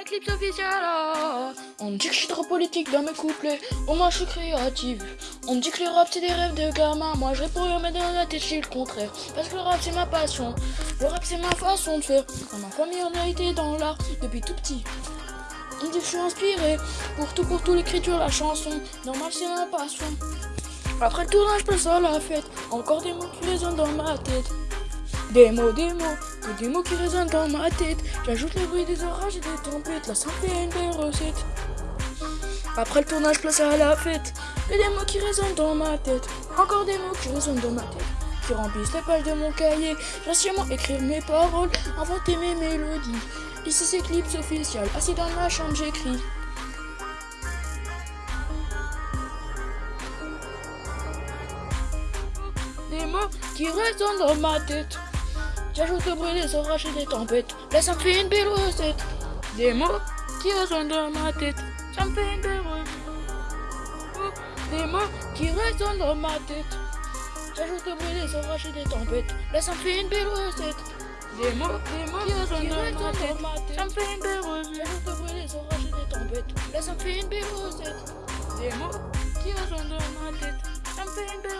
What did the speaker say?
Eclipse officielle oh. On dit que je suis trop politique dans mes couplets. Au moins je suis créative. On dit que le rap c'est des rêves de gamin Moi je réponds mais dans la tête c'est le contraire. Parce que le rap c'est ma passion. Le rap c'est ma façon de faire. Dans ma famille on a été dans l'art depuis tout petit. On dit que je suis inspiré. Pour tout pour tout l'écriture la chanson. Normal c'est ma passion Après le tournage passe à la fête Encore des mots qui résonnent dans ma tête des mots, des mots, des mots qui résonnent dans ma tête. J'ajoute le bruit des orages et des tempêtes, la simple et une belle recette. Après le tournage, place à la fête. Que des mots qui résonnent dans ma tête. Encore des mots qui résonnent dans ma tête. Qui remplissent les pages de mon cahier. J'assure écrire mes paroles, inventer mes mélodies. Ici c'est Clips officiel, assis dans ma chambre j'écris. Des mots qui résonnent dans ma tête. J'ajoute le bruit des orages et des tempêtes. Là, ça me fait une belle recette. Des mots qui résonnent dans ma tête. Ça me fait une belle recette. Des mots qui résonnent dans ma tête. J'ajoute le bruit des orages et des tempêtes. Là, ça me fait une belle recette. Des mots, des mots qui résonnent dans ma tête. Ça me fait une belle recette. J'ajoute le bruit des orages et des tempêtes. Là, ça me fait une belle recette. Des mots qui résonnent dans ma tête. Ça me fait une belle